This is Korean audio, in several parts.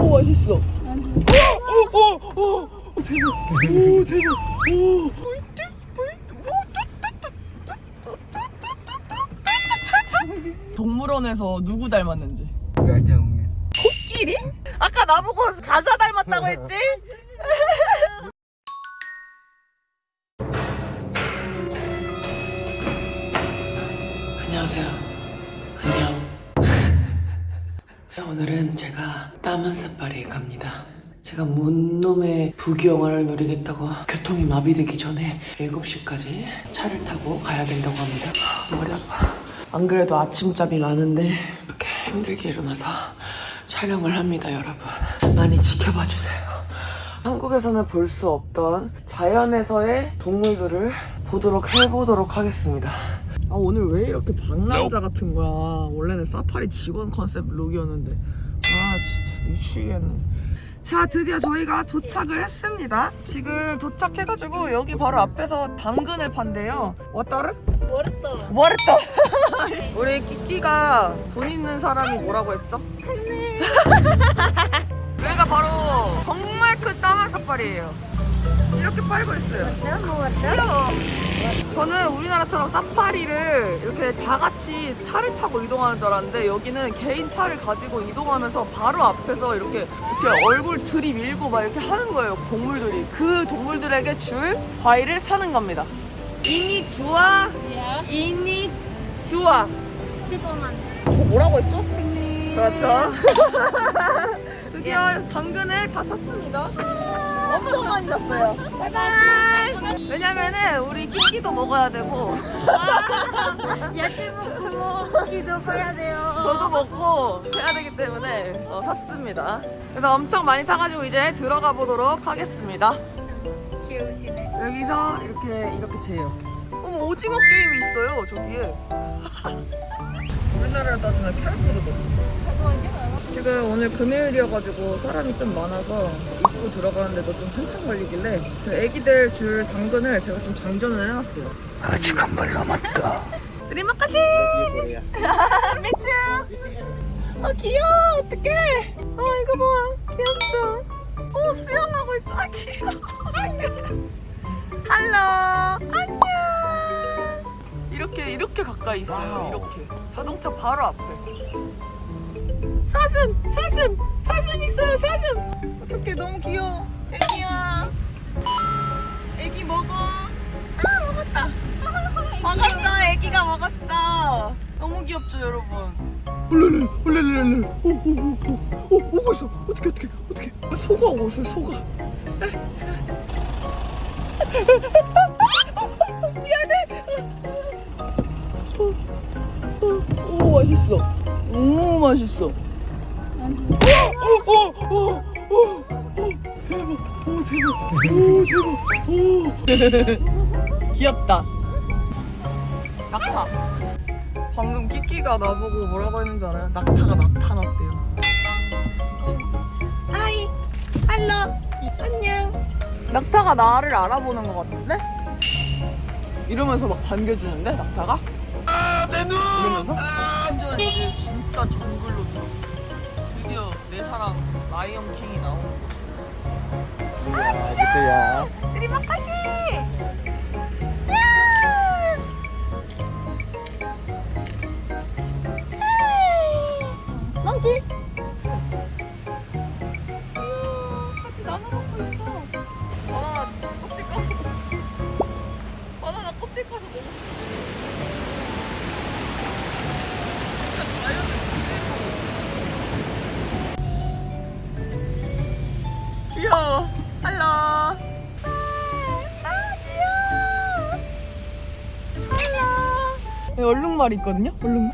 오 맛있어. 오, 오, 오, 오, 대박. 오 대박. 오. 동물원에서 누구 닮았는지. 야자옹이 코끼리? 아까 나보고 가사 닮았다고 했지? 사파리에 갑니다. 제가 문놈의 부귀영화를 누리겠다고 교통이 마비되기 전에 7시까지 차를 타고 가야 된다고 합니다. 아, 머리 아파. 안 그래도 아침잠이 많은데 이렇게 힘들게 일어나서 촬영을 합니다, 여러분. 많이 지켜봐 주세요. 한국에서는 볼 수 없던 자연에서의 동물들을 보도록 해보도록 하겠습니다. 아 오늘 왜 이렇게 방랑자 같은 거야 원래는 사파리 직원 컨셉 룩이었는데 아 진짜 미치겠네. 자 드디어 저희가 도착을 했습니다. 지금 도착해가지고 여기 바로 앞에서 당근을 판대요. 왔다를? 모르겠어. 뭐랬다 우리 끼끼가 돈 있는 사람이 뭐라고 했죠? 여기가 바로 정말 큰 까만 사파리예요 이렇게 팔고 있어요. 저는 우리나라처럼 사파리를 이렇게 다 같이 차를 타고 이동하는 줄 알았는데 여기는 개인 차를 가지고 이동하면서 바로 앞에서 이렇게 이렇게 얼굴 들이밀고 막 이렇게 하는 거예요 동물들이 그 동물들에게 줄 과일을 사는 겁니다 이니 주아 이니 주아 15만. 저 뭐라고 했죠? 그렇죠 드디어 당근을 다 샀습니다 엄청 많이 샀어요. 바이바이. 왜냐면은 우리 끼끼도 먹어야 되고. 야채 먹고 기도 봐야 돼요. 저도 먹고 해야 되기 때문에 어, 샀습니다. 그래서 엄청 많이 사가지고 이제 들어가 보도록 하겠습니다. 귀여우시네. 여기서 이렇게 이렇게 재요. 어머 오징어 게임이 있어요 저기에. 우리나라로 따지면 QR코드거든요 지금 오늘 금요일이어가지고 사람이 좀 많아서 입구 들어가는데도 좀 한참 걸리길래 그 애기들 줄 당근을 제가 좀 장전을 해놨어요. 아직 한 마리 남았다. 리마카시! 미츠 아 귀여워! 어떡해! 아 이거 봐. 귀엽죠? 어 수영하고 있어. 아 귀여워. 할로! 안녕! 이렇게 이렇게 가까이 있어요. 이렇게. 자동차 바로 앞에 사슴 사슴 사슴 있어요 사슴 어떡해 너무 귀여워 애기야 애기 먹어 아 먹었다 먹었어 애기가 먹었어 너무 귀엽죠 여러분 올레레 올레레레 오오오오 오고 있어 어떻게 어떻게 어떻게 소가 오고 있어요 소가 미안해 오 맛있어 오 맛있어 대박 오 대박 오 대박 오 귀엽다 낙타 방금 키키가 나보고 뭐라고 했는지 알아요? 낙타가 나타났대요 하이 할로 안녕 낙타가 나를 알아보는 것 같은데? 이러면서 막 반겨주는데 낙타가? 이러면서? 완전 이제 진짜 정글로 들어섰어 내 사랑 라이언 킹이 나오는 거지. 야 이거야 드리마카시 얼룩말 있거든요? 얼룩말?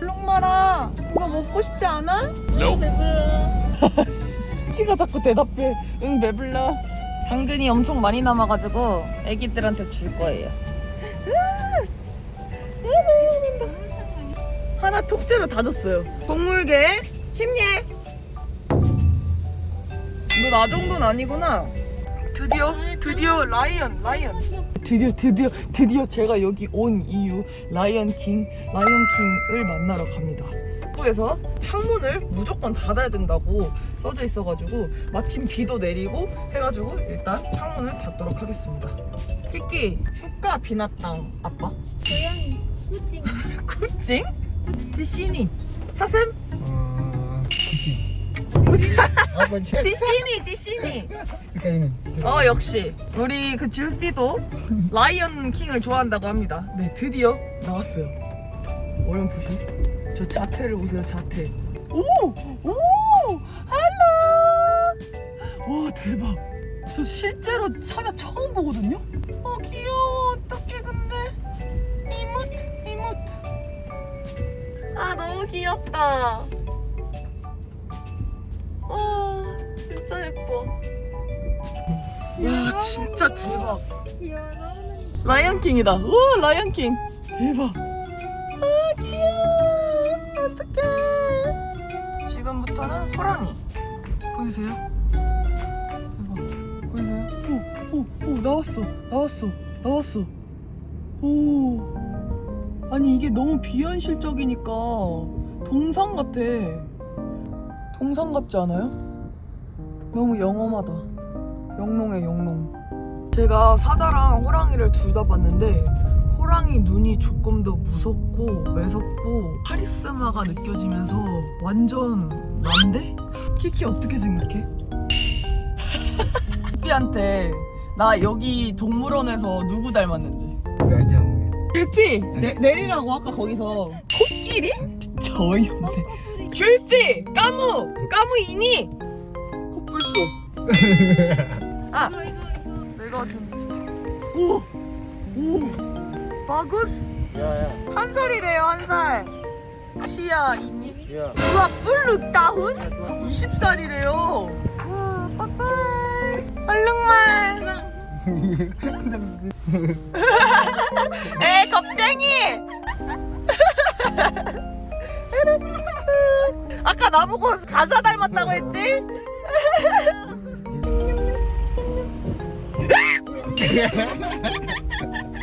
얼룩말아 이거 먹고 싶지 않아? 배불러. 키가 자꾸 대답해. 응 배불러. 당근이 엄청 많이 남아가지고 애기들한테 줄 거예요. 하나 통째로 다 줬어요. 동물계 힘예. 너나 정도는 아니구나. 드디어 드디어 라이언 라이언 드디어 드디어 드디어 제가 여기 온 이유 라이언 킹 라이언 킹을 만나러 갑니다. 부에서 창문을 무조건 닫아야 된다고 써져 있어가지고 마침 비도 내리고 해가지고 일단 창문을 닫도록 하겠습니다. 키키 suka binatang apa? 고양이 kucing. Kucing? Di sini 사슴? 어? Di sini di sini. 어 역시 우리 그 줄피도 라이언 킹을 좋아한다고 합니다. 네 드디어 나왔어요. 어렴풋이 저 자태를 보세요 자태. 오! 오! 할로! 와 대박. 저 실제로 사자 처음 보거든요. 어 귀여워 어떡해 근데 이모트 이모트. 아 너무 귀엽다. 예뻐. 야 진짜 대박. 라이언킹이다. 우와 라이언킹. 대박. 아 귀여워. 어떡해. 지금부터는 호랑이. 보이세요? 대박. 보이세요? 오오 오 나왔어. 나왔어. 나왔어. 오. 아니 이게 너무 비현실적이니까 동상 같아. 동상 같지 않아요? 너무 영험하다. 영롱해 영롱. 제가 사자랑 호랑이를 둘 다 봤는데 호랑이 눈이 조금 더 무섭고 매섭고 카리스마가 느껴지면서 완전 난데? 키키 어떻게 생각해? 키키한테 나 여기 동물원에서 누구 닮았는지. 줄피! 내, 내리라고 아까 거기서. 코끼리? 진짜 어이없네 줄피! 까무! 까무이니 코뿔소 아 내가 준. 오! 오! 바구스? Ya. 한 살이래요, 한 살. 시야 이니? Ya. 우와, 뿔룩 다훈? 20살이래요. 와, 빠빠이. 얼룩말. 에, 겁쟁이! 아까 나보고 가사 닮았다고 했지?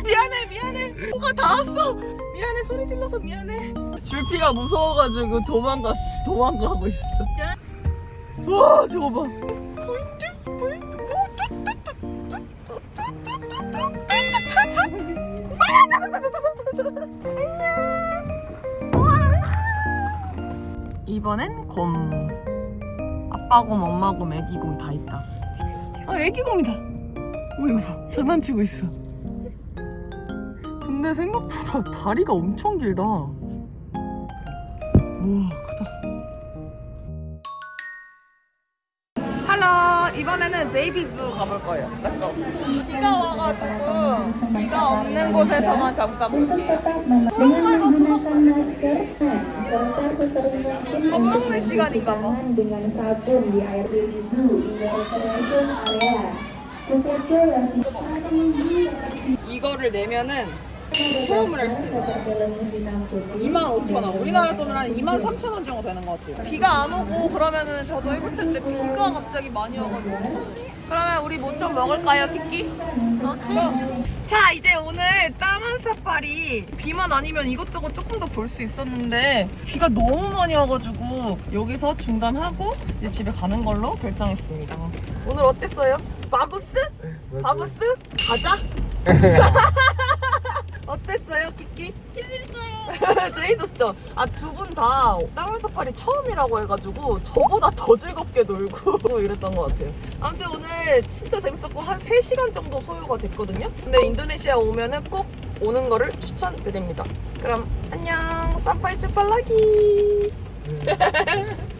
미안해 미안해. 코가 닿았어. 미안해 소리 질러서 미안해. 줄피가 무서워가지고 도망갔어 도망가고 있어. 와 저거 봐. 안녕 이번엔 곰 아빠곰 엄마곰 애기곰 다 있다. 아 애기곰이다. 어머 이거 봐. 장난치고 있어. 근데 생각보다 다리가 엄청 길다. 우와 크다. Halo 이번에는 Baby Zoo 가볼 거예요. Let's go 비가 와가지고 비가 없는 곳에서만 잠깐 볼게요. 정말로 밥 먹는 시간인가 봐 이거를 내면은 체험을 할수 dinampung. 25,000원 우리나라 돈으로 한 23,000원 정도 되는 것 같아요 비가 안 오고 그러면은 저도 해볼 텐데 비가 갑자기 많이 와가지고 그러면 우리 뭐 좀 먹을까요 키키? 자 이제 오늘 따만 사파리 비만 아니면 이것저것 조금 더 볼 수 있었는데 비가 너무 많이 와가지고 여기서 중단하고 이제 집에 가는 걸로 결정했습니다 오늘 어땠어요? 바구스? 바구스? 가자? 어땠어요 키키? 재밌어요. 재밌었죠? 아 두 분 다 땅을 사파리 처음이라고 해가지고 저보다 더 즐겁게 놀고 이랬던 것 같아요. 아무튼 오늘 진짜 재밌었고 한 3시간 정도 소요가 됐거든요? 근데 인도네시아 오면은 꼭 오는 거를 추천드립니다. 그럼 안녕 사파이 출발라기